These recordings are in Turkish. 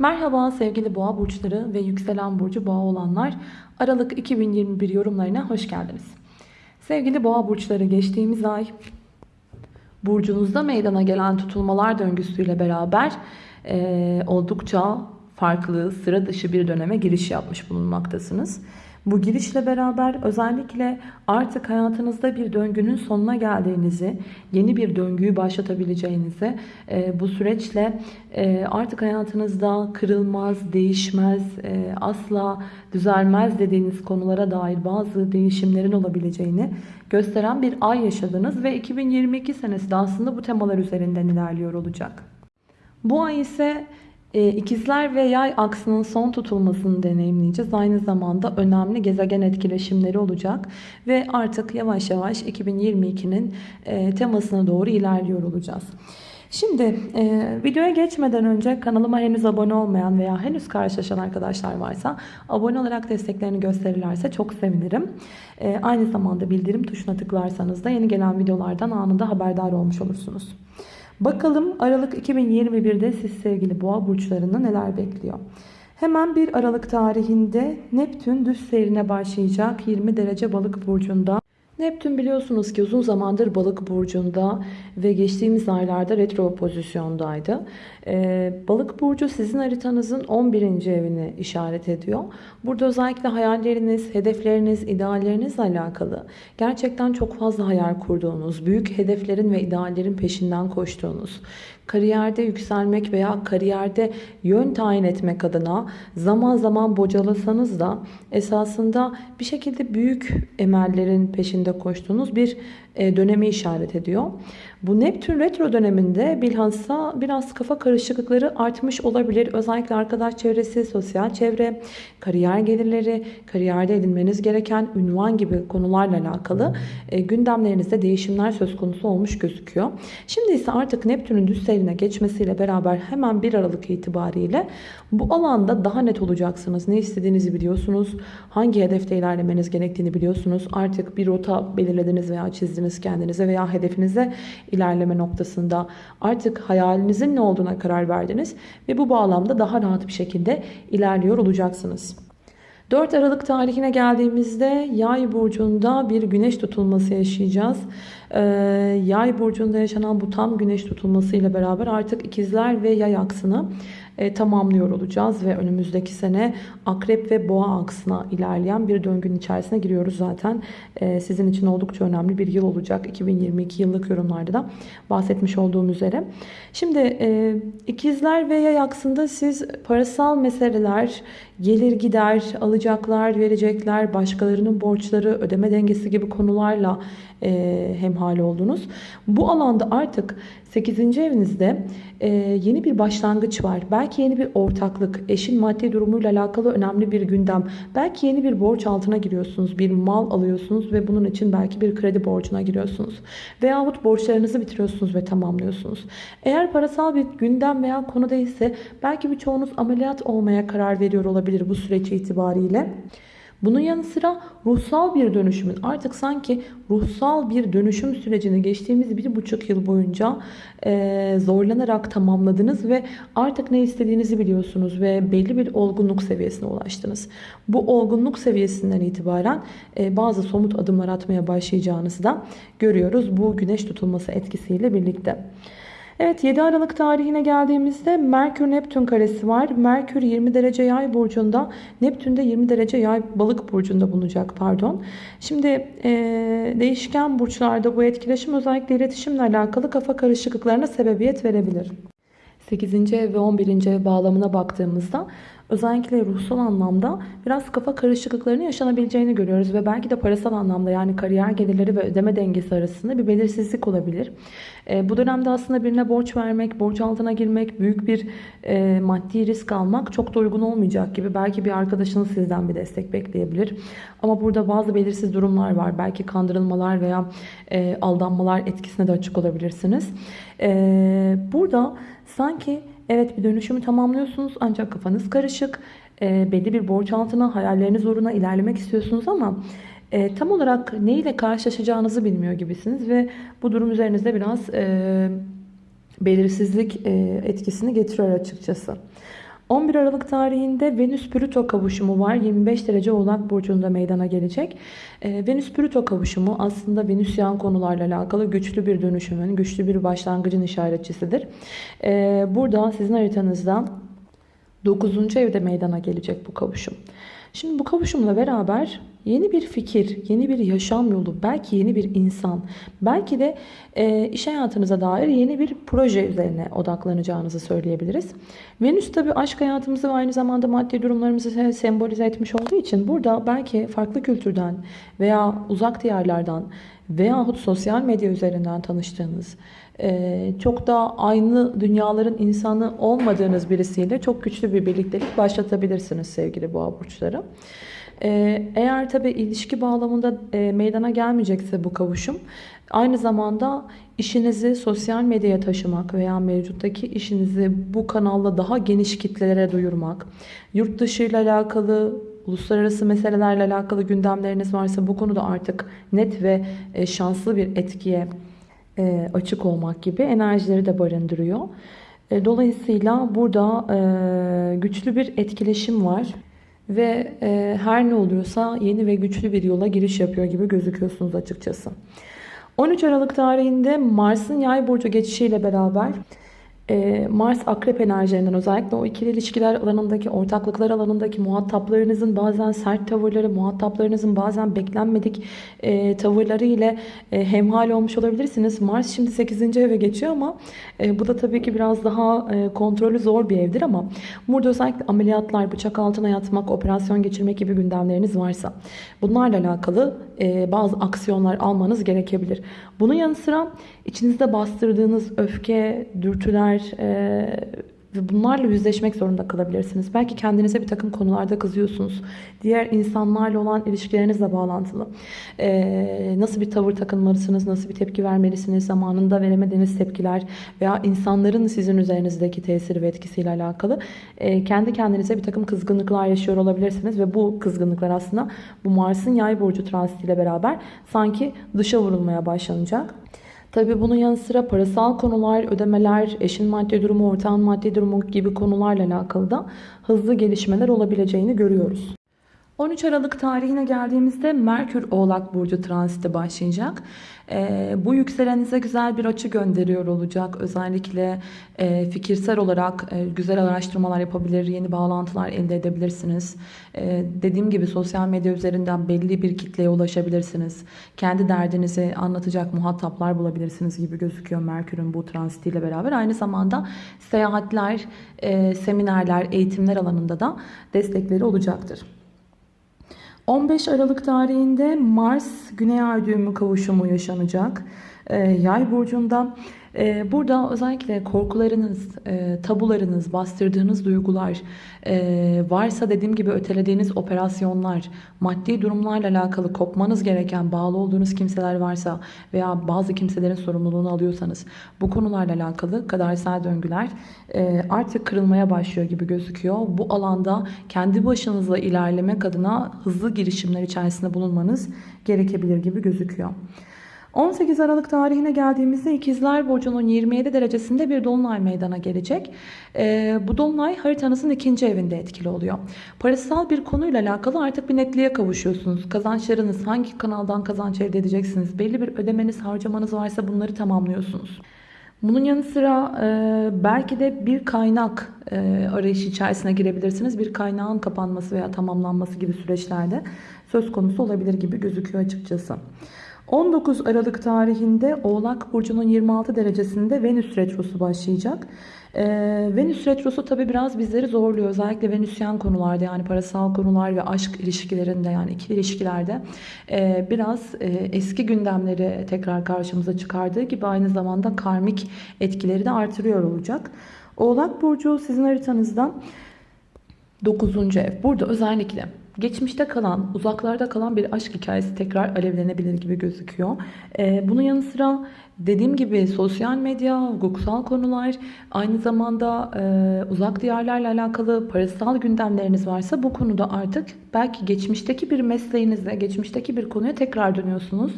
Merhaba sevgili boğa burçları ve yükselen burcu boğa olanlar. Aralık 2021 yorumlarına hoş geldiniz. Sevgili boğa burçları geçtiğimiz ay burcunuzda meydana gelen tutulmalar döngüsüyle beraber e, oldukça farklı, sıra dışı bir döneme giriş yapmış bulunmaktasınız. Bu girişle beraber özellikle artık hayatınızda bir döngünün sonuna geldiğinizi, yeni bir döngüyü başlatabileceğinizi, e, bu süreçle e, artık hayatınızda kırılmaz, değişmez, e, asla düzelmez dediğiniz konulara dair bazı değişimlerin olabileceğini gösteren bir ay yaşadınız ve 2022 senesi de aslında bu temalar üzerinden ilerliyor olacak. Bu ay ise ikizler ve yay aksının son tutulmasını deneyimleyeceğiz. Aynı zamanda önemli gezegen etkileşimleri olacak. Ve artık yavaş yavaş 2022'nin e, temasına doğru ilerliyor olacağız. Şimdi e, videoya geçmeden önce kanalıma henüz abone olmayan veya henüz karşılaşan arkadaşlar varsa abone olarak desteklerini gösterirlerse çok sevinirim. E, aynı zamanda bildirim tuşuna tıklarsanız da yeni gelen videolardan anında haberdar olmuş olursunuz. Bakalım Aralık 2021'de siz sevgili boğa burçlarını neler bekliyor? Hemen 1 Aralık tarihinde Neptün düz seyrine başlayacak 20 derece balık burcunda. Neptün biliyorsunuz ki uzun zamandır balık burcunda ve geçtiğimiz aylarda retro pozisyondaydı. Ee, balık burcu sizin haritanızın 11. evini işaret ediyor. Burada özellikle hayalleriniz, hedefleriniz, ideallerinizle alakalı gerçekten çok fazla hayal kurduğunuz, büyük hedeflerin ve ideallerin peşinden koştuğunuz, kariyerde yükselmek veya kariyerde yön tayin etmek adına zaman zaman bocalasanız da esasında bir şekilde büyük emellerin peşinde koştuğunuz bir dönemi işaret ediyor. Bu Neptün retro döneminde bilhassa biraz kafa karışıklıkları artmış olabilir. Özellikle arkadaş çevresi, sosyal çevre, kariyer gelirleri, kariyerde edinmeniz gereken ünvan gibi konularla alakalı e, gündemlerinizde değişimler söz konusu olmuş gözüküyor. Şimdi ise artık Neptün'ün düz seyrine geçmesiyle beraber hemen 1 Aralık itibariyle bu alanda daha net olacaksınız. Ne istediğinizi biliyorsunuz. Hangi hedefte ilerlemeniz gerektiğini biliyorsunuz. Artık bir rota belirlediniz veya çizdiniz kendinize veya hedefinize ilerleme noktasında artık hayalinizin ne olduğuna karar verdiniz ve bu bağlamda daha rahat bir şekilde ilerliyor olacaksınız. 4 Aralık tarihine geldiğimizde yay burcunda bir güneş tutulması yaşayacağız. Ee, yay burcunda yaşanan bu tam güneş tutulması ile beraber artık ikizler ve yay aksını e, tamamlıyor olacağız ve önümüzdeki sene akrep ve boğa aksına ilerleyen bir döngünün içerisine giriyoruz zaten. E, sizin için oldukça önemli bir yıl olacak. 2022 yıllık yorumlarda da bahsetmiş olduğum üzere. Şimdi e, ikizler ve yay aksında siz parasal meseleler, gelir gider, alacaklar, verecekler, başkalarının borçları, ödeme dengesi gibi konularla e, hemhal oldunuz. Bu alanda artık 8. evinizde e, yeni bir başlangıç var. Belki yeni bir ortaklık, eşin maddi durumuyla alakalı önemli bir gündem. Belki yeni bir borç altına giriyorsunuz, bir mal alıyorsunuz ve bunun için belki bir kredi borcuna giriyorsunuz. Veyahut borçlarınızı bitiriyorsunuz ve tamamlıyorsunuz. Eğer parasal bir gündem veya konu değilse belki birçoğunuz ameliyat olmaya karar veriyor olabilir bu süreç itibariyle. Bunun yanı sıra ruhsal bir dönüşümün artık sanki ruhsal bir dönüşüm sürecini geçtiğimiz bir buçuk yıl boyunca e, zorlanarak tamamladınız ve artık ne istediğinizi biliyorsunuz ve belli bir olgunluk seviyesine ulaştınız. Bu olgunluk seviyesinden itibaren e, bazı somut adımlar atmaya başlayacağınızı da görüyoruz bu güneş tutulması etkisiyle birlikte. Evet 7 Aralık tarihine geldiğimizde Merkür Neptün karesi var. Merkür 20 derece yay burcunda. Neptün de 20 derece yay balık burcunda bulunacak pardon. Şimdi e, değişken burçlarda bu etkileşim özellikle iletişimle alakalı kafa karışıklıklarına sebebiyet verebilir. 8. ev ve 11. ev bağlamına baktığımızda özellikle ruhsal anlamda biraz kafa karışıklıklarının yaşanabileceğini görüyoruz ve belki de parasal anlamda yani kariyer gelirleri ve ödeme dengesi arasında bir belirsizlik olabilir. E, bu dönemde aslında birine borç vermek, borç altına girmek, büyük bir e, maddi risk almak çok da uygun olmayacak gibi. Belki bir arkadaşınız sizden bir destek bekleyebilir. Ama burada bazı belirsiz durumlar var. Belki kandırılmalar veya e, aldanmalar etkisine de açık olabilirsiniz. E, burada sanki Evet bir dönüşümü tamamlıyorsunuz ancak kafanız karışık. E, belli bir borç altına, hayalleriniz uğruna ilerlemek istiyorsunuz ama e, tam olarak ne ile karşılaşacağınızı bilmiyor gibisiniz. Ve bu durum üzerinizde biraz e, belirsizlik e, etkisini getiriyor açıkçası. 11 Aralık tarihinde Venüs-Plüto kavuşumu var. 25 derece Oğlak Burcu'nda meydana gelecek. Ee, Venüs-Plüto kavuşumu aslında Venüsyen konularla alakalı güçlü bir dönüşümün, güçlü bir başlangıcın işaretçisidir. Ee, burada sizin haritanızda 9. evde meydana gelecek bu kavuşum. Şimdi bu kavuşumla beraber yeni bir fikir, yeni bir yaşam yolu, belki yeni bir insan, belki de e, iş hayatınıza dair yeni bir proje üzerine odaklanacağınızı söyleyebiliriz. Venüs tabi aşk hayatımızı ve aynı zamanda maddi durumlarımızı sembolize etmiş olduğu için burada belki farklı kültürden veya uzak diyarlardan veyahut sosyal medya üzerinden tanıştığınız, e, çok da aynı dünyaların insanı olmadığınız birisiyle çok güçlü bir birliktelik başlatabilirsiniz sevgili boğa burçları. E, eğer tabi ilişki bağlamında e, meydana gelmeyecekse bu kavuşum aynı zamanda işinizi sosyal medyaya taşımak veya mevcuttaki işinizi bu kanalla daha geniş kitlelere duyurmak, yurt dışı ile alakalı uluslararası meselelerle alakalı gündemleriniz varsa bu konuda artık net ve şanslı bir etkiye e, açık olmak gibi enerjileri de barındırıyor. E, dolayısıyla burada e, güçlü bir etkileşim var. Ve her ne oluyorsa yeni ve güçlü bir yola giriş yapıyor gibi gözüküyorsunuz açıkçası. 13 Aralık tarihinde Mars'ın yay burcu geçişiyle beraber ee, Mars akrep enerjilerinden özellikle o ikili ilişkiler alanındaki, ortaklıklar alanındaki muhataplarınızın bazen sert tavırları, muhataplarınızın bazen beklenmedik e, tavırları ile e, hemhal olmuş olabilirsiniz. Mars şimdi 8. eve geçiyor ama e, bu da tabii ki biraz daha e, kontrolü zor bir evdir ama burada özellikle ameliyatlar, bıçak altına yatmak, operasyon geçirmek gibi gündemleriniz varsa bunlarla alakalı e, bazı aksiyonlar almanız gerekebilir. Bunun yanı sıra içinizde bastırdığınız öfke, dürtüler e, ve bunlarla yüzleşmek zorunda kalabilirsiniz. Belki kendinize bir takım konularda kızıyorsunuz. Diğer insanlarla olan ilişkilerinizle bağlantılı. Ee, nasıl bir tavır takınmalısınız, nasıl bir tepki vermelisiniz, zamanında veremediğiniz tepkiler veya insanların sizin üzerinizdeki tesiri ve etkisiyle alakalı e, kendi kendinize bir takım kızgınlıklar yaşıyor olabilirsiniz ve bu kızgınlıklar aslında bu Mars'ın yay burcu transitiyle beraber sanki dışa vurulmaya başlanacak. Tabi bunun yanı sıra parasal konular, ödemeler, eşin maddi durumu, ortağın maddi durumu gibi konularla alakalı da hızlı gelişmeler olabileceğini görüyoruz. 13 Aralık tarihine geldiğimizde Merkür Oğlak Burcu transiti başlayacak. E, bu yükselenize güzel bir açı gönderiyor olacak. Özellikle e, fikirsel olarak e, güzel araştırmalar yapabilir, yeni bağlantılar elde edebilirsiniz. E, dediğim gibi sosyal medya üzerinden belli bir kitleye ulaşabilirsiniz. Kendi derdinizi anlatacak muhataplar bulabilirsiniz gibi gözüküyor Merkür'ün bu transitiyle beraber. Aynı zamanda seyahatler, e, seminerler, eğitimler alanında da destekleri olacaktır. 15 Aralık tarihinde Mars Güney Ay düğümü kavuşumu yaşanacak. Ee, yay burcunda burada özellikle korkularınız, e, tabularınız, bastırdığınız duygular e, varsa dediğim gibi ötelediğiniz operasyonlar, maddi durumlarla alakalı kopmanız gereken bağlı olduğunuz kimseler varsa veya bazı kimselerin sorumluluğunu alıyorsanız bu konularla alakalı kadersel döngüler e, artık kırılmaya başlıyor gibi gözüküyor. Bu alanda kendi başınızla ilerlemek adına hızlı girişimler içerisinde bulunmanız gerekebilir gibi gözüküyor. 18 Aralık tarihine geldiğimizde İkizler Burcu'nun 27 derecesinde bir dolunay meydana gelecek. Ee, bu dolunay haritanızın ikinci evinde etkili oluyor. Parasal bir konuyla alakalı artık bir netliğe kavuşuyorsunuz. Kazançlarınız hangi kanaldan kazanç elde edeceksiniz? Belli bir ödemeniz, harcamanız varsa bunları tamamlıyorsunuz. Bunun yanı sıra e, belki de bir kaynak e, arayışı içerisine girebilirsiniz. Bir kaynağın kapanması veya tamamlanması gibi süreçlerde söz konusu olabilir gibi gözüküyor açıkçası. 19 Aralık tarihinde Oğlak Burcu'nun 26 derecesinde Venüs Retrosu başlayacak. Ee, Venüs Retrosu tabi biraz bizleri zorluyor. Özellikle Venüsyen konularda yani parasal konular ve aşk ilişkilerinde yani ikili ilişkilerde e, biraz e, eski gündemleri tekrar karşımıza çıkardığı gibi aynı zamanda karmik etkileri de artırıyor olacak. Oğlak Burcu sizin haritanızdan 9. ev. Burada özellikle Geçmişte kalan, uzaklarda kalan bir aşk hikayesi tekrar alevlenebilir gibi gözüküyor. Bunun yanı sıra Dediğim gibi sosyal medya, hukuksal konular, aynı zamanda e, uzak diyarlarla alakalı parasal gündemleriniz varsa bu konuda artık belki geçmişteki bir mesleğinize, geçmişteki bir konuya tekrar dönüyorsunuz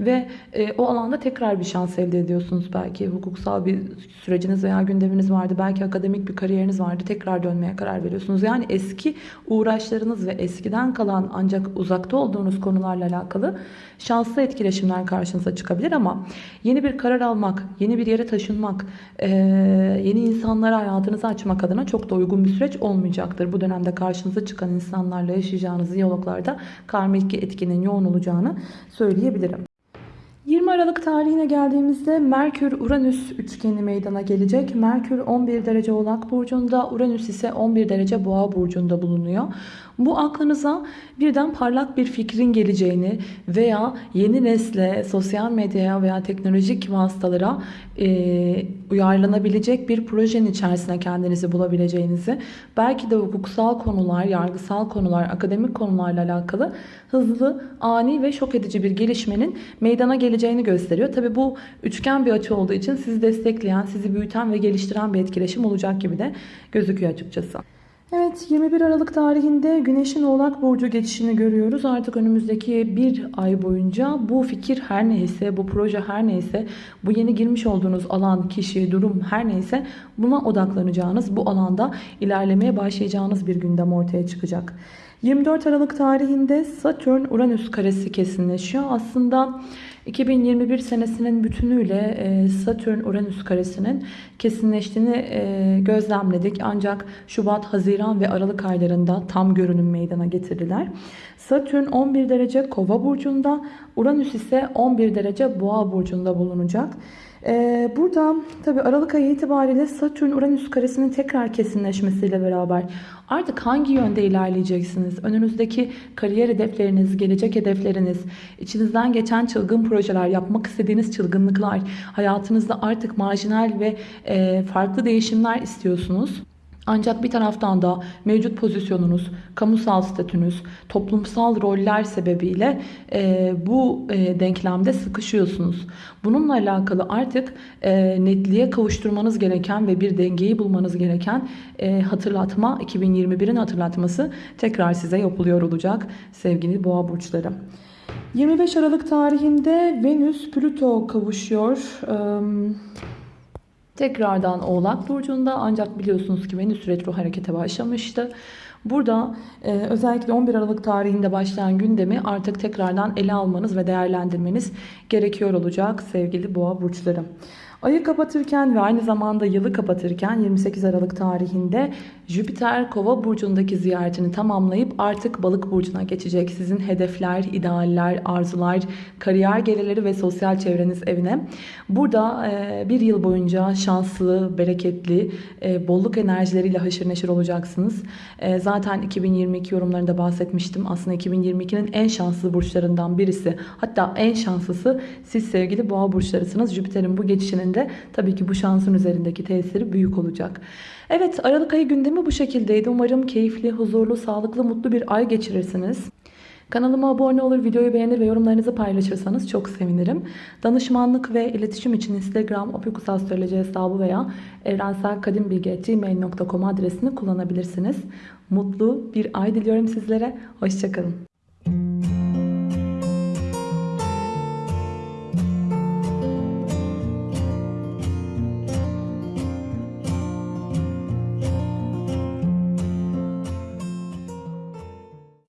ve e, o alanda tekrar bir şans elde ediyorsunuz. Belki hukuksal bir süreciniz veya gündeminiz vardı, belki akademik bir kariyeriniz vardı, tekrar dönmeye karar veriyorsunuz. Yani eski uğraşlarınız ve eskiden kalan ancak uzakta olduğunuz konularla alakalı şanslı etkileşimler karşınıza çıkabilir ama yeni bir karar almak, yeni bir yere taşınmak, yeni insanlara hayatınızı açmak adına çok da uygun bir süreç olmayacaktır. Bu dönemde karşınıza çıkan insanlarla yaşayacağınız diyaloglarda karmik etkinin yoğun olacağını söyleyebilirim. 20 Aralık tarihine geldiğimizde Merkür-Uranüs üçgeni meydana gelecek. Merkür 11 derece Oğlak Burcu'nda, Uranüs ise 11 derece Boğa Burcu'nda bulunuyor. Bu aklınıza birden parlak bir fikrin geleceğini veya yeni nesle, sosyal medyaya veya teknolojik vasıtalara e, uyarlanabilecek bir projenin içerisine kendinizi bulabileceğinizi, belki de hukuksal konular, yargısal konular, akademik konularla alakalı hızlı, ani ve şok edici bir gelişmenin meydana geleceğini gösteriyor. Tabi bu üçgen bir açı olduğu için sizi destekleyen, sizi büyüten ve geliştiren bir etkileşim olacak gibi de gözüküyor açıkçası. Evet 21 Aralık tarihinde Güneş'in Oğlak Burcu geçişini görüyoruz. Artık önümüzdeki bir ay boyunca bu fikir her neyse, bu proje her neyse, bu yeni girmiş olduğunuz alan, kişi, durum her neyse buna odaklanacağınız, bu alanda ilerlemeye başlayacağınız bir gündem ortaya çıkacak. 24 Aralık tarihinde Satürn-Uranüs karesi kesinleşiyor. Aslında 2021 senesinin bütünüyle e, Satürn-Uranüs karesinin kesinleştiğini e, gözlemledik. Ancak Şubat, Haziran ve Aralık aylarında tam görünüm meydana getirdiler. Satürn 11 derece Kova burcunda, Uranüs ise 11 derece Boğa burcunda bulunacak. Ee, burada tabi Aralık ayı itibariyle Satürn-Uranüs karesinin tekrar kesinleşmesiyle beraber artık hangi yönde ilerleyeceksiniz? Önünüzdeki kariyer hedefleriniz, gelecek hedefleriniz, içinizden geçen çılgın projeler, yapmak istediğiniz çılgınlıklar, hayatınızda artık marjinal ve e, farklı değişimler istiyorsunuz. Ancak bir taraftan da mevcut pozisyonunuz, kamusal statünüz, toplumsal roller sebebiyle e, bu e, denklemde sıkışıyorsunuz. Bununla alakalı artık e, netliğe kavuşturmanız gereken ve bir dengeyi bulmanız gereken e, hatırlatma, 2021'in hatırlatması tekrar size yapılıyor olacak sevgili boğa burçları. 25 Aralık tarihinde Venüs Plüto kavuşuyor. Tekrardan Oğlak Burcu'nda ancak biliyorsunuz ki Venüs retro harekete başlamıştı. Burada e, özellikle 11 Aralık tarihinde başlayan gündemi artık tekrardan ele almanız ve değerlendirmeniz gerekiyor olacak sevgili boğa burçları. Ayı kapatırken ve aynı zamanda yılı kapatırken 28 Aralık tarihinde Jüpiter Kova burcundaki ziyaretini tamamlayıp artık Balık burcuna geçecek. Sizin hedefler, idealler, arzular, kariyer gelirleri ve sosyal çevreniz evine. Burada e, bir yıl boyunca şanslı, bereketli, e, bolluk enerjileriyle haşır neşir olacaksınız. E, zaten 2022 yorumlarında bahsetmiştim. Aslında 2022'nin en şanslı burçlarından birisi. Hatta en şanslısı siz sevgili boğa burçlarısınız. Jüpiter'in bu geçişinin de tabii ki bu şansın üzerindeki tesiri büyük olacak. Evet Aralık ayı gündemi bu şekildeydi. Umarım keyifli, huzurlu, sağlıklı, mutlu bir ay geçirirsiniz. Kanalıma abone olur, videoyu beğenir ve yorumlarınızı paylaşırsanız çok sevinirim. Danışmanlık ve iletişim için Instagram opikusastroloji hesabı veya evrenselkadimbilgi.gmail.com adresini kullanabilirsiniz. Mutlu bir ay diliyorum sizlere. Hoşçakalın.